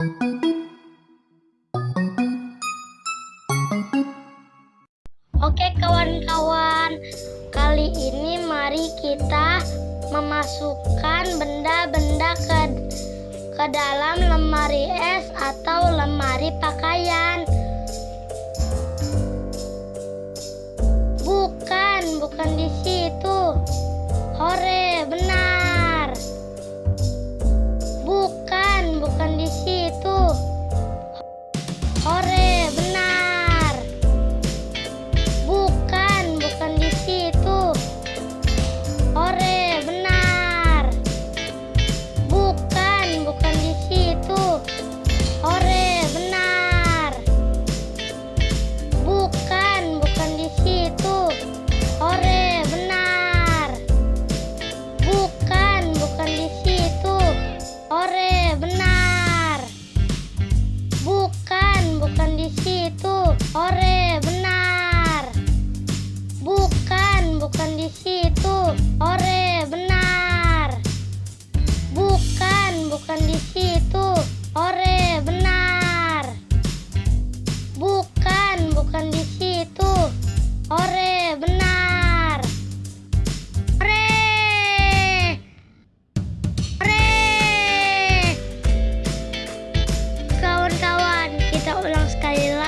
Oke kawan-kawan, kali ini mari kita memasukkan benda-benda ke ke dalam lemari es atau lemari pakaian. Bukan, bukan di situ. Hore, benar. Bukan, bukan di situ.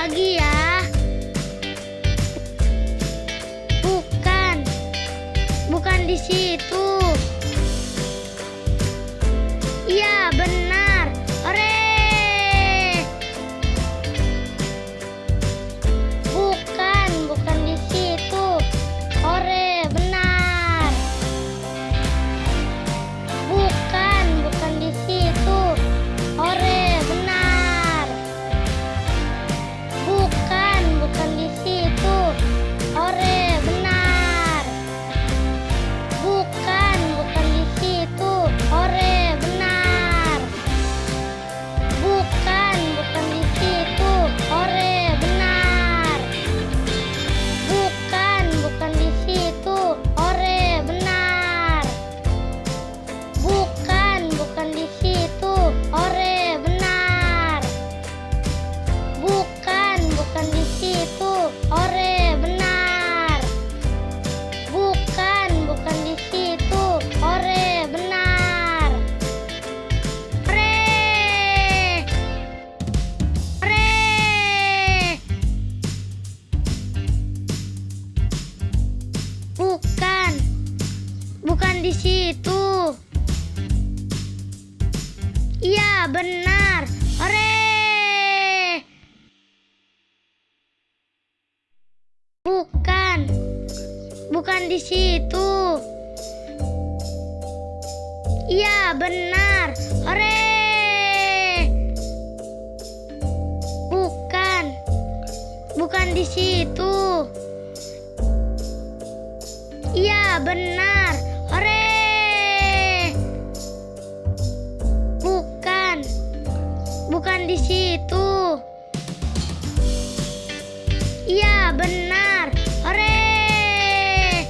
Lagi ya. Bukan. Bukan di situ. Di situ. Iya, benar. Hore. Bukan. Bukan di situ. Iya, benar. Hore. Bukan. Bukan di situ. Iya, benar. Di situ. Iya, benar. Hore.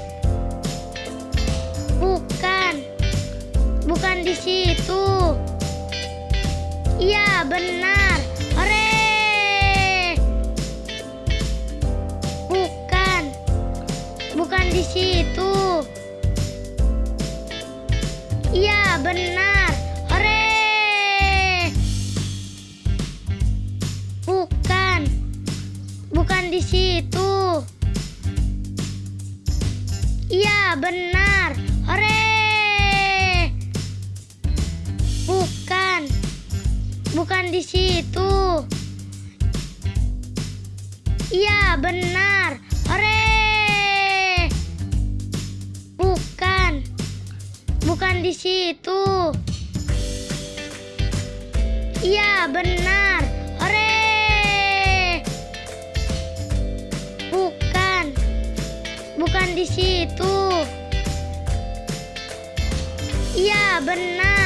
Bukan. Bukan di situ. Iya, benar. Hore. Bukan. Bukan di situ. Di situ. Iya, benar. Hore. Bukan. Bukan di situ. Iya, benar. Hore. Bukan. Bukan di situ. Iya, benar. Di situ. Iya, benar.